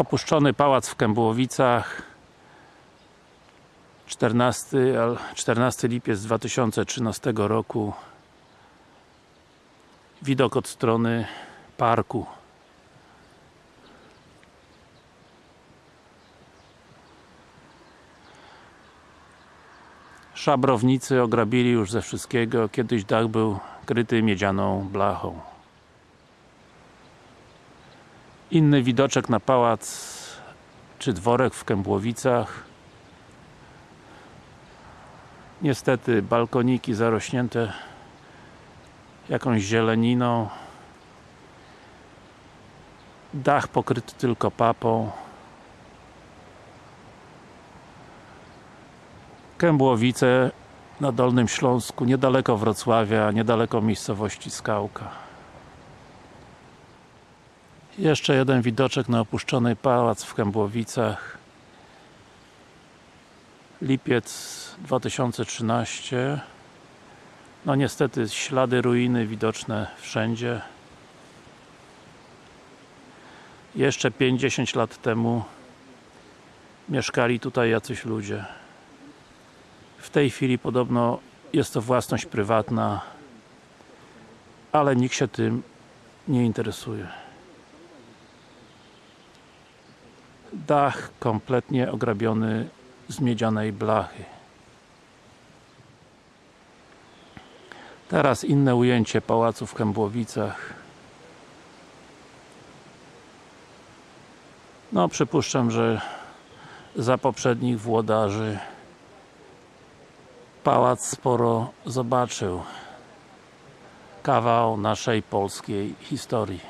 Opuszczony pałac w Kębłowicach 14, al- 14 lipiec 2013 roku. Widok od strony parku. Szabrownicy ograbili już ze wszystkiego, kiedyś dach był kryty miedzianą blachą Inny widoczek na pałac czy dworek w Kębłowicach. Niestety balkoniki zarośnięte jakąś zieleniną. Dach pokryty tylko papą. Kębłowice na Dolnym Śląsku, niedaleko Wrocławia, niedaleko miejscowości Skałka jeszcze jeden widoczek na opuszczony pałac w Kębłowicach. Lipiec 2013 no niestety ślady ruiny widoczne wszędzie. Jeszcze 5-10 lat temu mieszkali tutaj jacyś ludzie. W tej chwili podobno jest to własność prywatna ale nikt się tym nie interesuje dach kompletnie ograbiony z miedzianej blachy. Teraz inne ujęcie pałacu w Kębłowicach. No przypuszczam, że za poprzednich włodarzy pałac sporo zobaczył. Kawał naszej polskiej historii